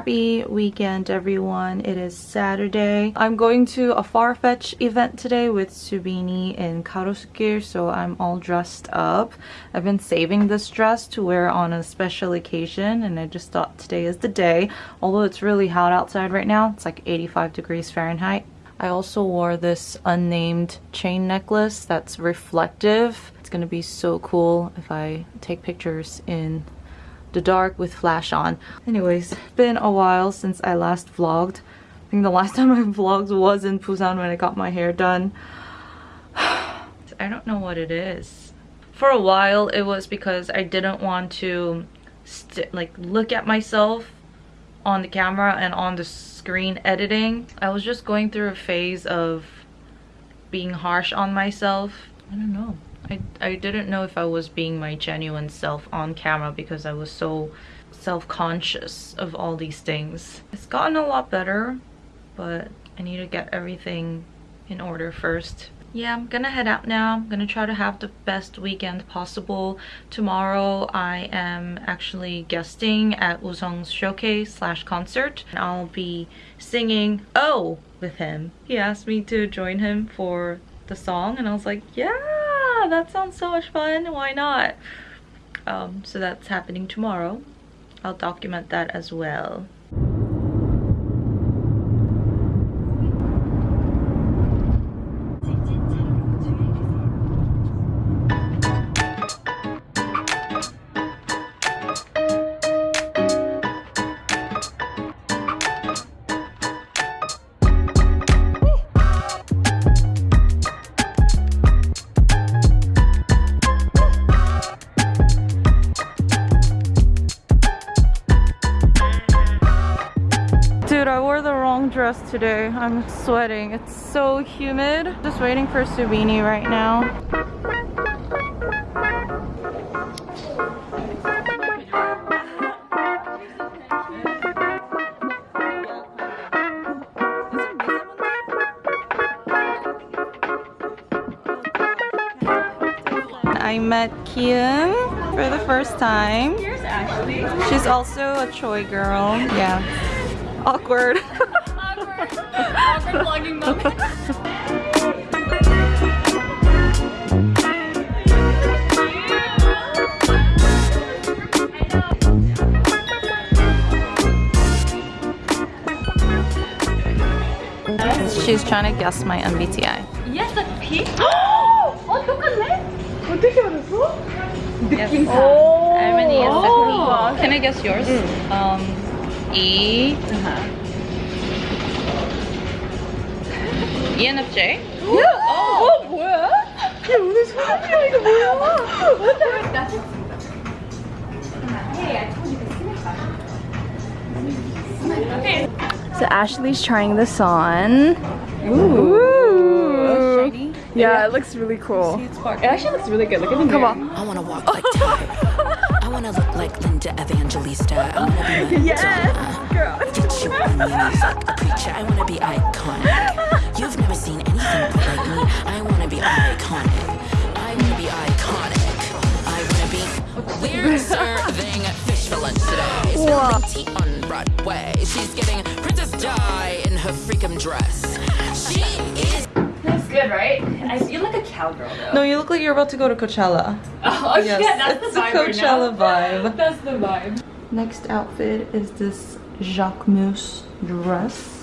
Happy weekend everyone. It is Saturday. I'm going to a Farfetch event today with Subini in Garosu-gil, so I'm all dressed up. I've been saving this dress to wear on a special occasion and I just thought today is the day. Although it's really hot outside right now, it's like 85 degrees Fahrenheit. I also wore this unnamed chain necklace that's reflective. It's gonna be so cool if I take pictures in the dark with flash on. Anyways, been a while since I last vlogged. I think the last time I vlogged was in Busan when I got my hair done. I don't know what it is. For a while, it was because I didn't want to like look at myself on the camera and on the screen editing. I was just going through a phase of being harsh on myself. I don't know. I, I didn't know if I was being my genuine self on camera because I was so self-conscious of all these things. It's gotten a lot better, but I need to get everything in order first. Yeah, I'm gonna head out now. I'm gonna try to have the best weekend possible. Tomorrow I am actually guesting at Woosung's showcase slash concert. And I'll be singing Oh with him. He asked me to join him for the song and I was like, yeah! That sounds so much fun. Why not? Um, so that's happening tomorrow. I'll document that as well. Today. I'm sweating. It's so humid. Just waiting for Subini right now. I met Kian for the first time. Here's Ashley. She's also a Choi girl. Yeah. Awkward. Awkward vlogging moment. She's trying to guess my MBTI. Yes, a P? 어, 똑같네? 어떻게 알았어? 느낌상. Harmony is a P. Can I guess yours? Um, E. Uh -huh. ENFJ? 야! 어, 어 뭐야? 야 오늘 소름이야 이거 뭐야? So Ashley's trying this on. Ooh. Ooh. Yeah, yeah, it looks really cool. It actually looks really good. Look at the Come on. I want to walk like I want to look like Linda Evangelista. I want to be Yes, girl. Get you on your knees like a preacher. I want to be iconic. serving fish for lunch today. Spilling tea on Broadway. She's getting Princess Di in her freakum dress. She is. That's good, right? I feel like a cowgirl though. No, you look like you're about to go to Coachella. Oh, yes, yeah, that's it's the vibe. It's a Coachella right vibe. That's the vibe. Next outfit is this Jacquemus dress.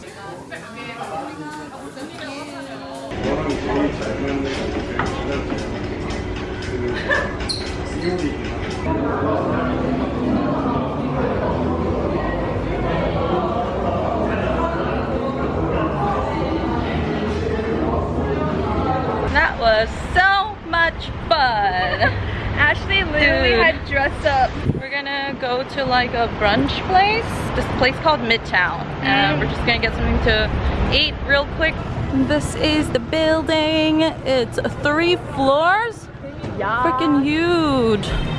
That was so much fun. Ashley literally Dude. had dressed up. We're gonna go to like a brunch place. This place called Midtown. And mm. we're just gonna get something to eat real quick this is the building. It's three floors. Yeah. Freaking huge.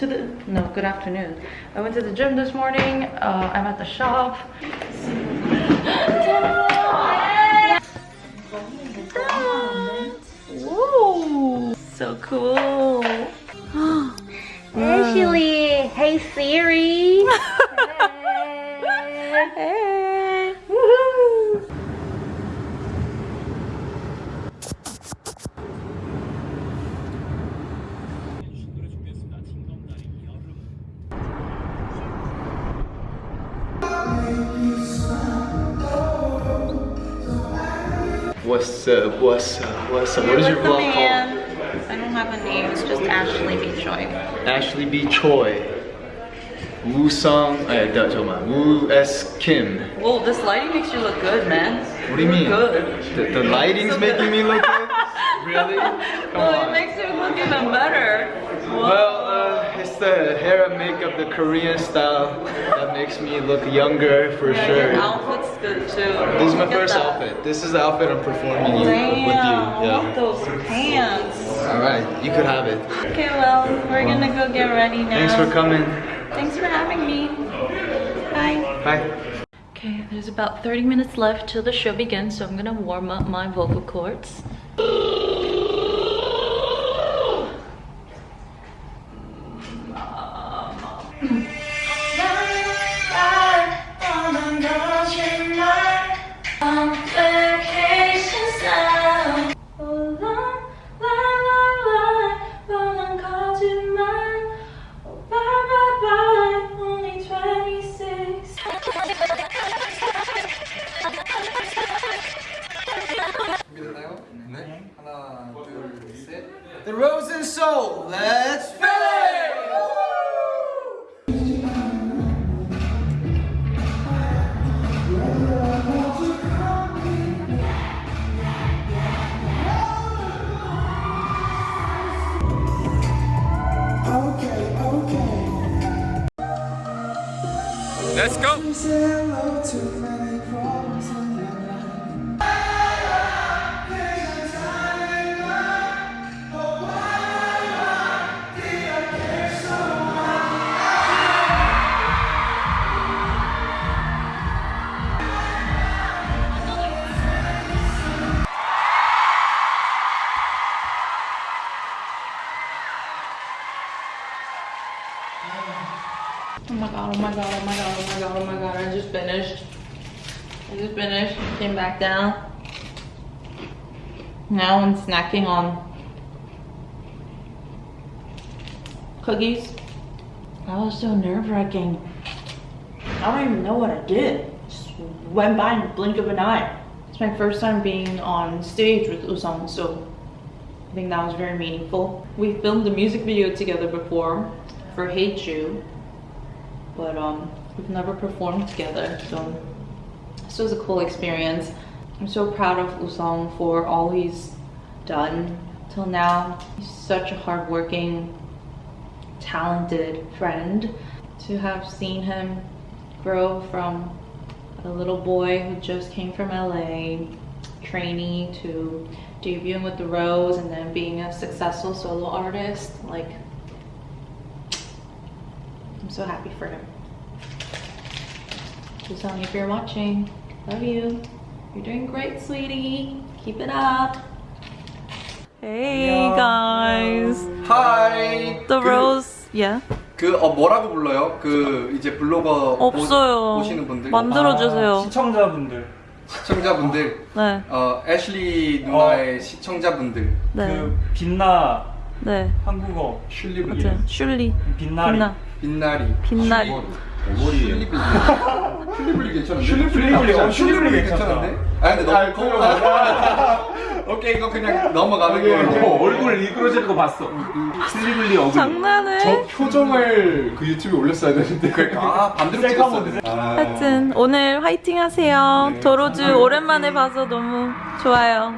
To the, no, good afternoon. I went to the gym this morning. Uh, I'm at the shop. Whoa, so cool. Ashley, hey Siri. hey. What's up? What's up? What's up? What is your vlog called? I don't have a name. It's just Ashley B. Choi. Ashley B. Choi. Woosung. I don't know. Woo S. Kim. Well, this lighting makes you look good, man. What do you, mean? Good. The, the lighting's so making me look good. really? Come well, on. it makes you look even better. Well, uh, it's the hair and makeup, the Korean style that makes me look younger for yeah, sure good too. This is my first that. outfit. This is the outfit I'm performing you, Damn, with you. I Yeah. love those pants. All right, you could have it. Okay, well, we're gonna go get ready now. Thanks for coming. Thanks for having me. Bye. Bye. Okay, there's about 30 minutes left till the show begins, so I'm gonna warm up my vocal cords. Back down. Now I'm snacking on cookies. That was so nerve-wracking. I don't even know what I did. Just went by in the blink of an eye. It's my first time being on stage with Woosung, so I think that was very meaningful. We filmed a music video together before for Hate You, but um, we've never performed together, so this was a cool experience. I'm so proud of Woosung for all he's done till now. He's such a hardworking, talented friend. To have seen him grow from a little boy who just came from LA, trainee to debuting with the Rose and then being a successful solo artist, like I'm so happy for him. Woosung, if you're watching, love you. You're doing great, sweetie. Keep it up. Hey guys. Hi. The 그, Rose. Yeah. 그, 어, 뭐라고 불러요? 그, 이제 블로거 없어요. 보, 보시는 분들. 만들어 주세요. 시청자분들 시청자분들. 네. 어, 애슐리 누나의 시청자분들. 네. 그 빛나 네. 한국어 슐리블리. 맞아요. 슐리. 빛나리 빛나. 빛나리. 빛나리. 슐리블리. 슐리블리 괜찮은데? 슐리블리, 어, 슐리블리. 괜찮은데? 아, 근데 너무 커. 오케이, 이거 그냥 넘어가는 거예요. 얼굴 일그러지는 거 봤어. 슬리블리 어글. 장난해? 표정을 그 유튜브에 올렸어야 되는데 그러니까, 아, 반대로 찍었어야 돼. 하여튼 오늘 화이팅 하세요. 도로주 오랜만에 봐서 너무 좋아요.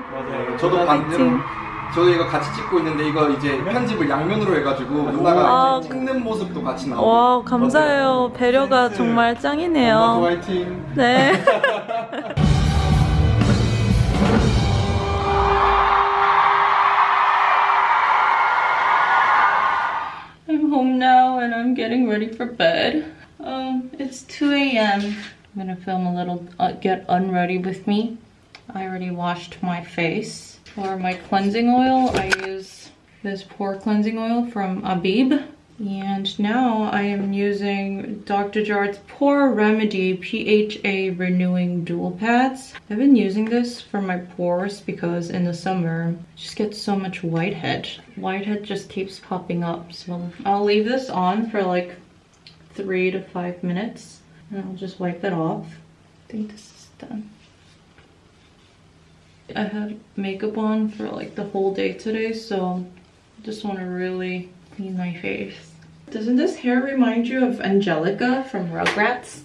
저도 반대로. 저도 이거 같이 찍고 있는데 이거 이제 편집을 양면으로 해가지고 누나가 아, 찍는 모습도 같이 나오고. 와 감사해요. 배려가 정말 엄마도 짱이네요. 화이팅 네. I'm home now ready for bed. Um, it's 2 a.m. I'm gonna film a little uh, get unready with me. I already washed my face. For my cleansing oil, I use this pore cleansing oil from Abib. And now I am using Dr. Jart's Pore Remedy PHA Renewing Dual Pads. I've been using this for my pores because in the summer, I just get so much whitehead. Whitehead just keeps popping up. So I'll leave this on for like three to five minutes and I'll just wipe it off. I think this is done. I had makeup on for like the whole day today, so I just want to really clean my face. Doesn't this hair remind you of Angelica from Rugrats?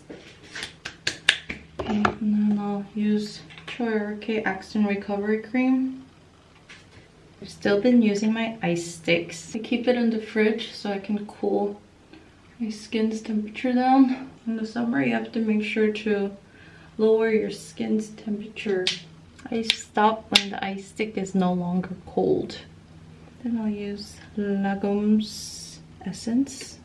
Okay, and then I'll use Choyarke Actin Recovery Cream. I've still been using my ice sticks. I keep it in the fridge so I can cool my skin's temperature down. In the summer, you have to make sure to lower your skin's temperature. I stop when the ice stick is no longer cold. Then I'll use Lagom's essence.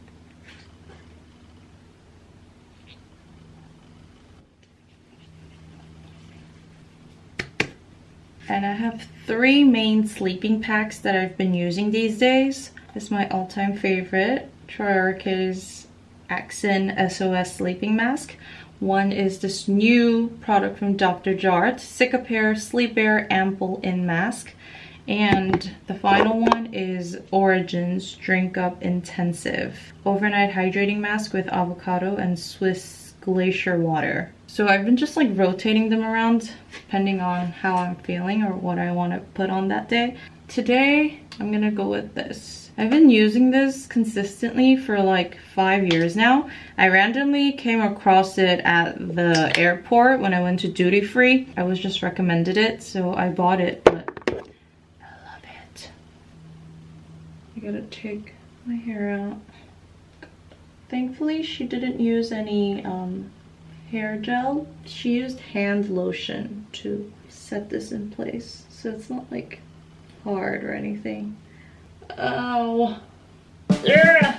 And I have three main sleeping packs that I've been using these days. Is my all-time favorite, Choyarke's Axin SOS Sleeping Mask. One is this new product from Dr. Jart, Cicapair Sleepair Ampoule-in Mask. And the final one is Origins Drink Up Intensive Overnight Hydrating Mask with avocado and Swiss glacier water. So I've been just like rotating them around depending on how I'm feeling or what I want to put on that day. Today, I'm gonna go with this. I've been using this consistently for like five years now. I randomly came across it at the airport when I went to duty free. I was just recommended it, so I bought it, but I love it. I gotta take my hair out. Thankfully, she didn't use any um, hair gel. She used hand lotion to set this in place. So it's not like hard or anything. Oh. Yeah.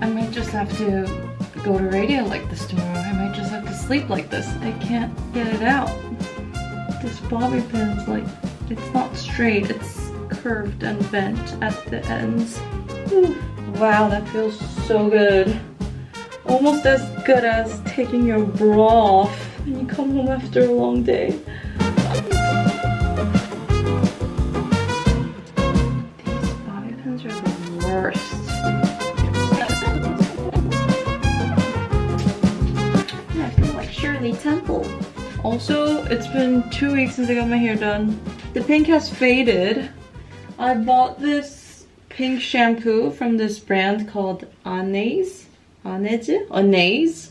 I might just have to go to radio like this tomorrow. I might just have to sleep like this. I can't get it out this bobby pin's like, it's not straight, it's curved and bent at the ends. Ooh, wow, that feels so good. Almost as good as taking your bra off when you come home after a long day. Temple. Also, it's been two weeks since I got my hair done. The pink has faded. I bought this pink shampoo from this brand called Anais. Anais? Anais.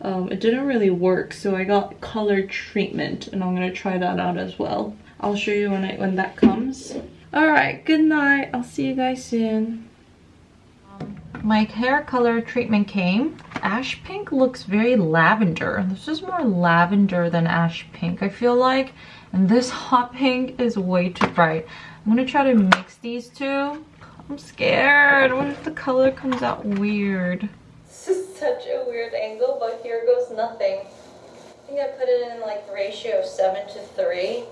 Um, it didn't really work, so I got color treatment, and I'm gonna try that out as well. I'll show you when I when that comes. Alright, good night. I'll see you guys soon. My hair color treatment came ash pink looks very lavender. This is more lavender than ash pink, I feel like. And this hot pink is way too bright. I'm gonna try to mix these two. I'm scared. What if the color comes out weird? This is such a weird angle, but here goes nothing. I think I put it in like ratio of 7 to 3.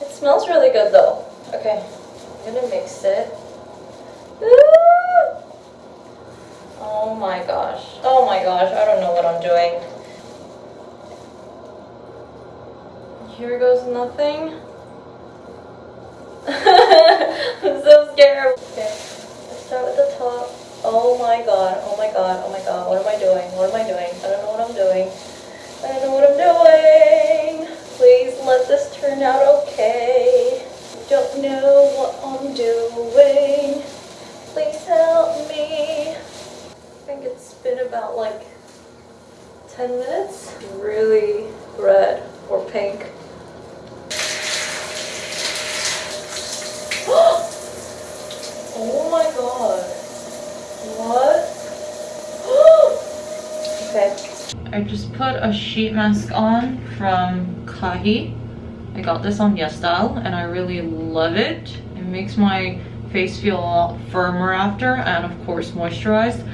It smells really good though. Okay, I'm gonna mix it. Ooh! Oh my gosh. Oh my gosh, I don't know what I'm doing. Here goes nothing. I'm so scared. Okay, let's start with the top. Oh my god, oh my god, oh my god, what am I doing? What am I doing? I don't know what I'm doing. I don't know what I'm doing. Please let this turn out okay. Don't know what I'm doing. Like 10 minutes. Really red or pink. oh my god. What? okay. I just put a sheet mask on from Kahi. I got this on YesStyle and I really love it. It makes my face feel a lot firmer after and of course moisturized.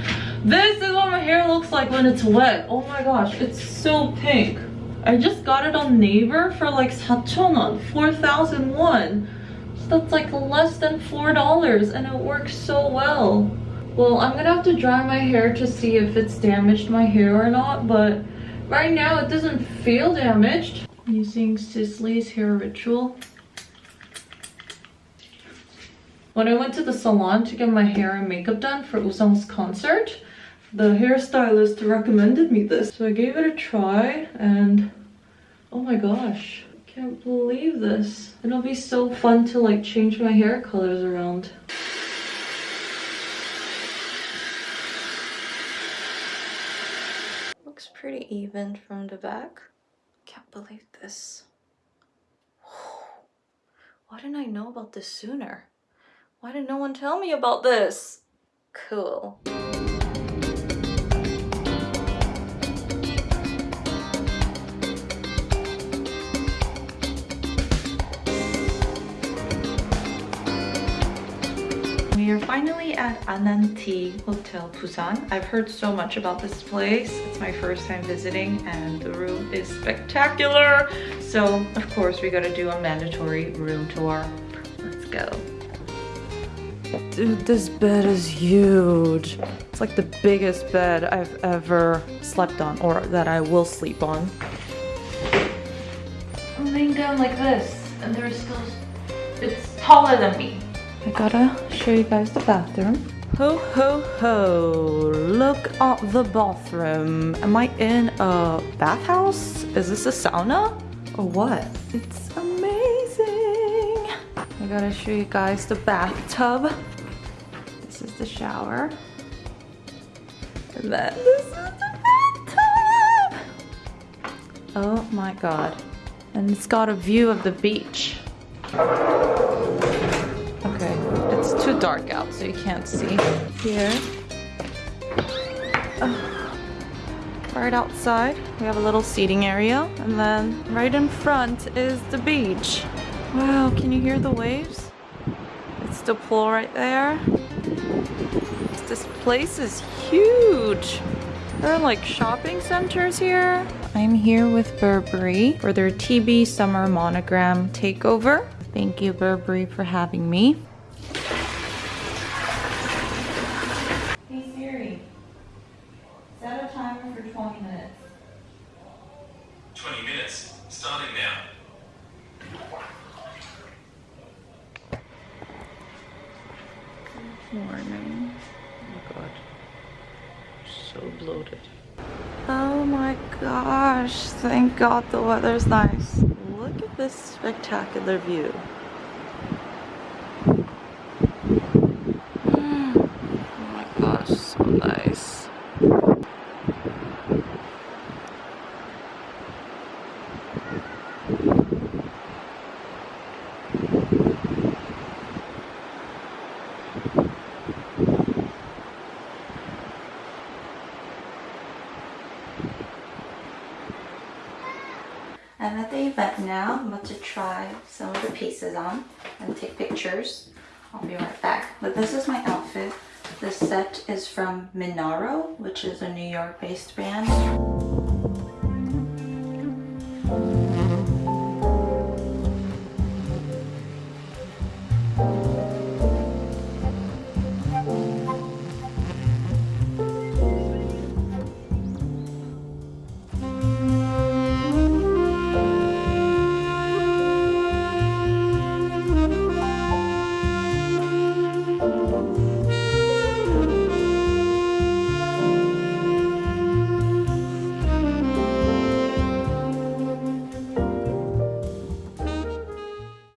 This is what my hair looks like when it's wet. Oh my gosh, it's so pink. I just got it on Naver for like 4,000won, 4,001. So that's like less than $4 and it works so well. Well, I'm gonna have to dry my hair to see if it's damaged my hair or not, but right now it doesn't feel damaged. Using Sisley's Hair Ritual. When I went to the salon to get my hair and makeup done for Woosung's concert, the hairstylist recommended me this. So I gave it a try and oh my gosh, I can't believe this. It'll be so fun to like change my hair colors around. Looks pretty even from the back. Can't believe this. Why didn't I know about this sooner? Why did no one tell me about this? Cool. We are finally at Ananti Hotel Busan. I've heard so much about this place. It's my first time visiting and the room is spectacular. So of course we gotta do a mandatory room tour. Let's go. Dude, this bed is huge. It's like the biggest bed I've ever slept on or that I will sleep on. I'm laying down like this and there's still, it's taller than me. I gotta show you guys the bathroom. Ho ho ho, look at the bathroom. Am I in a bathhouse? Is this a sauna? Or what? It's amazing. I gotta show you guys the bathtub. This is the shower. And then this is the bathtub. Oh my god. And it's got a view of the beach. Too dark out so you can't see. Here. Right outside, we have a little seating area. And then right in front is the beach. Wow, can you hear the waves? It's the pool right there. This place is huge. There are like shopping centers here. I'm here with Burberry for their TB Summer Monogram Takeover. Thank you, Burberry, for having me. Hey Siri, set a timer for 20 minutes. 20 minutes, starting now. Morning. Oh god. So bloated. Oh my gosh, thank the nice. Look at this spectacular view. Oh my gosh, so nice. I'm at the event now. I'm about to try some of the pieces on and take pictures. I'll be right back. But this is my outfit. This set is from Minaro, which is a New York based band.